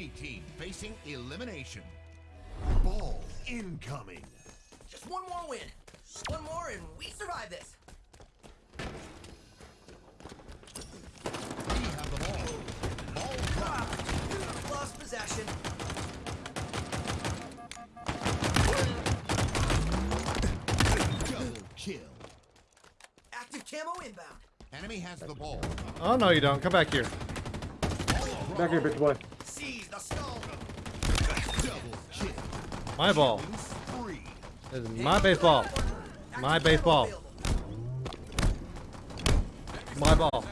A team facing elimination. Ball incoming. Just one more win. One more and we survive this. We have the ball. Ball dropped. Lost possession. Double kill. Active camo inbound. Enemy has the ball. Oh, no, you don't. Come back here. Back here, bitch boy. Seize the skull. Double kill. My ball. This is my baseball. My baseball. My ball.